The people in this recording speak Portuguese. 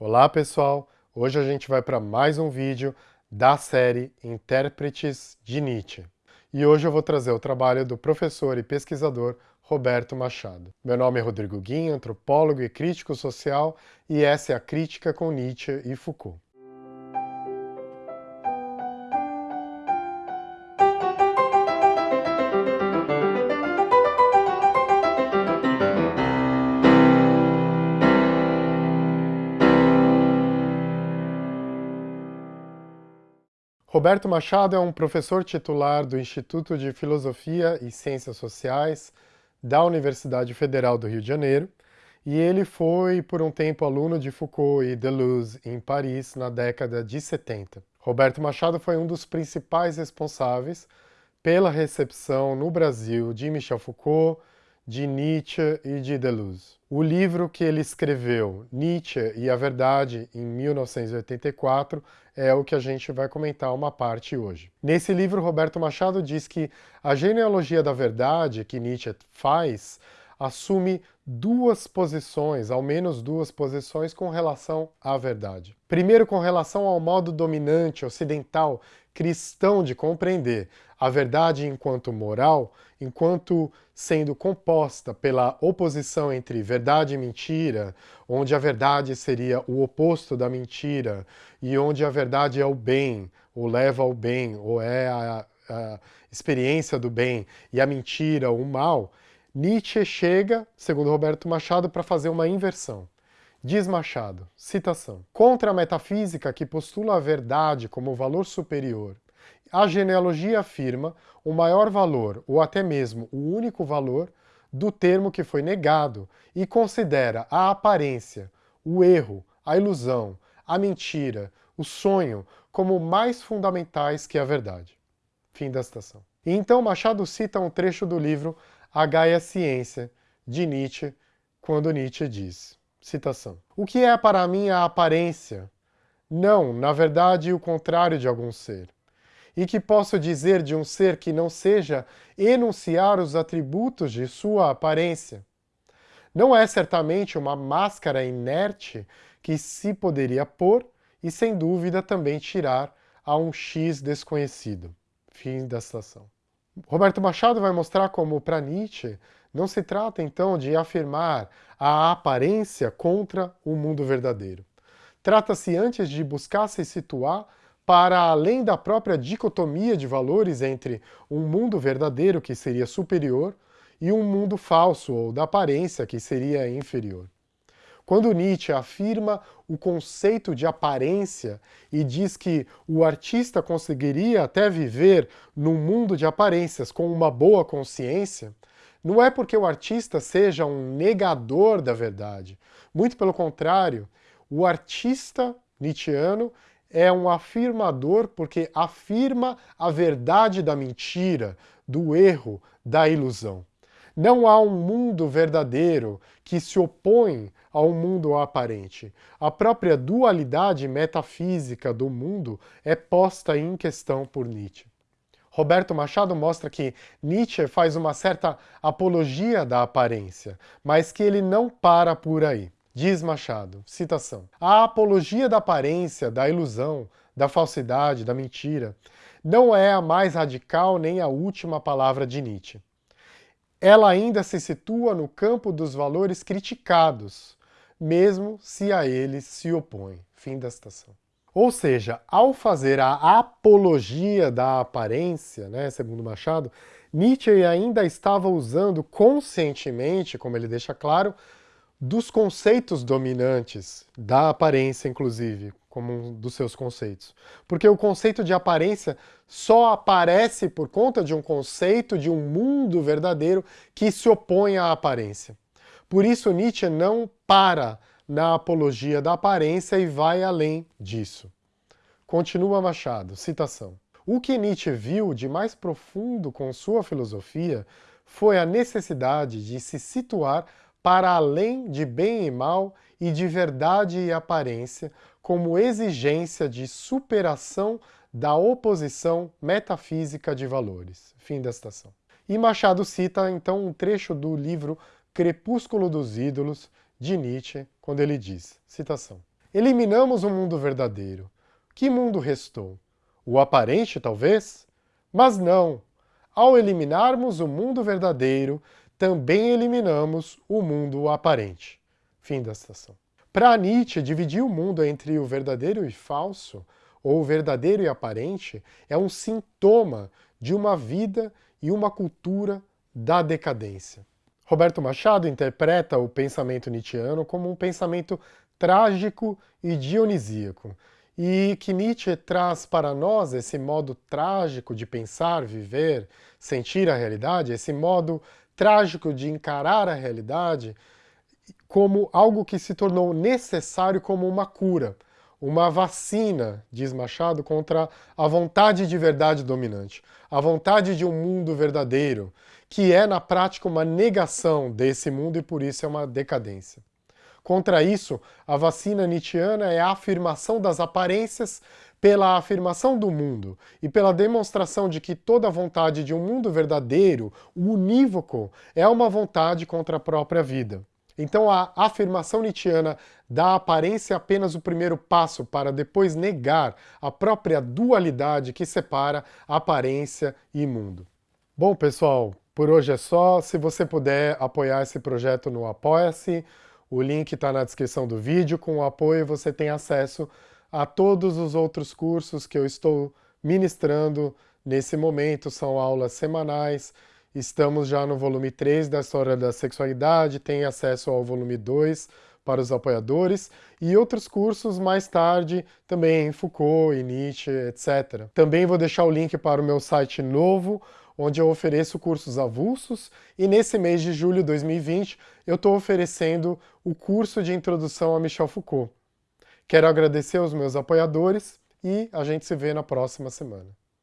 Olá pessoal, hoje a gente vai para mais um vídeo da série Intérpretes de Nietzsche. E hoje eu vou trazer o trabalho do professor e pesquisador Roberto Machado. Meu nome é Rodrigo Guim, antropólogo e crítico social, e essa é a Crítica com Nietzsche e Foucault. Roberto Machado é um professor titular do Instituto de Filosofia e Ciências Sociais da Universidade Federal do Rio de Janeiro, e ele foi, por um tempo, aluno de Foucault e Deleuze em Paris na década de 70. Roberto Machado foi um dos principais responsáveis pela recepção no Brasil de Michel Foucault, de Nietzsche e de Deleuze. O livro que ele escreveu, Nietzsche e a Verdade, em 1984, é o que a gente vai comentar uma parte hoje. Nesse livro, Roberto Machado diz que a genealogia da verdade que Nietzsche faz assume duas posições, ao menos duas posições, com relação à verdade. Primeiro, com relação ao modo dominante ocidental cristão de compreender a verdade enquanto moral, enquanto sendo composta pela oposição entre verdade e mentira, onde a verdade seria o oposto da mentira, e onde a verdade é o bem, ou leva ao bem, ou é a, a experiência do bem, e a mentira, o mal, Nietzsche chega, segundo Roberto Machado, para fazer uma inversão. Diz Machado, citação, Contra a metafísica que postula a verdade como valor superior, a genealogia afirma o maior valor, ou até mesmo o único valor, do termo que foi negado e considera a aparência, o erro, a ilusão, a mentira, o sonho como mais fundamentais que a verdade. Fim da citação. E então Machado cita um trecho do livro A Gaia Ciência, de Nietzsche, quando Nietzsche diz, Citação. O que é para mim a aparência? Não, na verdade, o contrário de algum ser. E que posso dizer de um ser que não seja enunciar os atributos de sua aparência? Não é certamente uma máscara inerte que se poderia pôr e, sem dúvida, também tirar a um X desconhecido. Fim da citação. Roberto Machado vai mostrar como, para Nietzsche, não se trata, então, de afirmar a aparência contra o mundo verdadeiro. Trata-se antes de buscar se situar para além da própria dicotomia de valores entre um mundo verdadeiro, que seria superior, e um mundo falso, ou da aparência, que seria inferior. Quando Nietzsche afirma o conceito de aparência e diz que o artista conseguiria até viver num mundo de aparências com uma boa consciência, não é porque o artista seja um negador da verdade. Muito pelo contrário, o artista nietzscheano é um afirmador porque afirma a verdade da mentira, do erro, da ilusão. Não há um mundo verdadeiro que se opõe ao mundo aparente. A própria dualidade metafísica do mundo é posta em questão por Nietzsche. Roberto Machado mostra que Nietzsche faz uma certa apologia da aparência, mas que ele não para por aí. Diz Machado, citação, a apologia da aparência, da ilusão, da falsidade, da mentira, não é a mais radical nem a última palavra de Nietzsche. Ela ainda se situa no campo dos valores criticados, mesmo se a eles se opõe. Fim da citação. Ou seja, ao fazer a apologia da aparência, né, segundo Machado, Nietzsche ainda estava usando conscientemente, como ele deixa claro, dos conceitos dominantes, da aparência inclusive, como um dos seus conceitos. Porque o conceito de aparência só aparece por conta de um conceito de um mundo verdadeiro que se opõe à aparência. Por isso Nietzsche não para na apologia da aparência e vai além disso. Continua Machado, citação. O que Nietzsche viu de mais profundo com sua filosofia foi a necessidade de se situar para além de bem e mal e de verdade e aparência, como exigência de superação da oposição metafísica de valores. Fim da citação. E Machado cita então um trecho do livro Crepúsculo dos Ídolos, de Nietzsche, quando ele diz, citação, Eliminamos o mundo verdadeiro. Que mundo restou? O aparente, talvez? Mas não! Ao eliminarmos o mundo verdadeiro, também eliminamos o mundo aparente. Fim da citação. Para Nietzsche, dividir o mundo entre o verdadeiro e falso, ou o verdadeiro e aparente, é um sintoma de uma vida e uma cultura da decadência. Roberto Machado interpreta o pensamento nietzschiano como um pensamento trágico e dionisíaco, e que Nietzsche traz para nós esse modo trágico de pensar, viver, sentir a realidade, esse modo trágico de encarar a realidade como algo que se tornou necessário como uma cura, uma vacina, diz Machado, contra a vontade de verdade dominante, a vontade de um mundo verdadeiro, que é, na prática, uma negação desse mundo e, por isso, é uma decadência. Contra isso, a vacina nietzschiana é a afirmação das aparências pela afirmação do mundo e pela demonstração de que toda vontade de um mundo verdadeiro, unívoco, é uma vontade contra a própria vida. Então a afirmação nietzschiana da aparência é apenas o primeiro passo para depois negar a própria dualidade que separa aparência e mundo. Bom, pessoal, por hoje é só. Se você puder apoiar esse projeto no Apoia-se, o link está na descrição do vídeo. Com o apoio você tem acesso a todos os outros cursos que eu estou ministrando nesse momento. São aulas semanais Estamos já no volume 3 da História da Sexualidade, tem acesso ao volume 2 para os apoiadores e outros cursos mais tarde, também em Foucault, e Nietzsche, etc. Também vou deixar o link para o meu site novo, onde eu ofereço cursos avulsos, e nesse mês de julho de 2020 eu estou oferecendo o curso de Introdução a Michel Foucault. Quero agradecer aos meus apoiadores e a gente se vê na próxima semana.